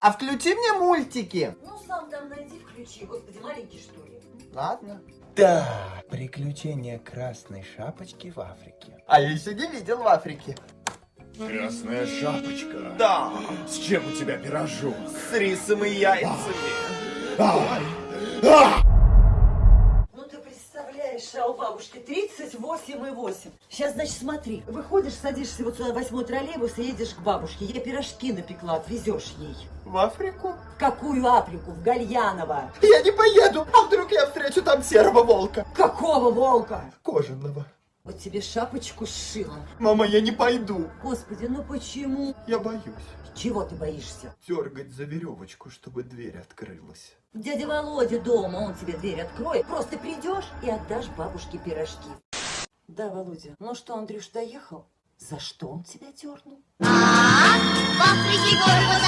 А включи мне мультики. Ну, сам там найди, включи. Господи, маленький, что ли? Ладно. Так, приключения красной шапочки в Африке. А я еще не видел в Африке. Красная шапочка. Да, С чем у тебя пирожок? с рисом и яйцами. Ай! А! Ну, ты представляешь, а у бабушки 38,8. Сейчас, значит, смотри. Выходишь, садишься вот сюда, восьмой троллейбус и едешь к бабушке. Я пирожки напекла, отвезешь ей. В Африку? В какую Африку? В Гальяново. Я не поеду, а вдруг я встречу там серого волка? Какого волка? Кожаного. Вот тебе шапочку сшила. Мама, я не пойду. Господи, ну почему? Я боюсь. Чего ты боишься? Дергать за веревочку, чтобы дверь открылась. Дядя Володя дома, он тебе дверь откроет. Просто придешь и отдашь бабушке пирожки. Да, Володя. Ну что, Андрюш доехал? За что он тебя дернул? В Африке город такой